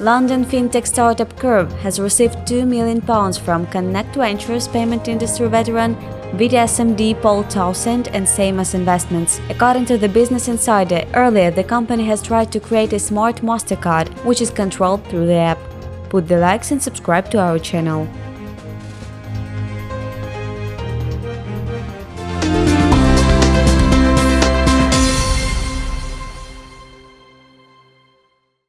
London fintech startup Curve has received £2 million from Connect Ventures payment industry veteran VDSMD Paul Townsend and Samos Investments. According to the Business Insider, earlier the company has tried to create a smart MasterCard, which is controlled through the app. Put the likes and subscribe to our channel.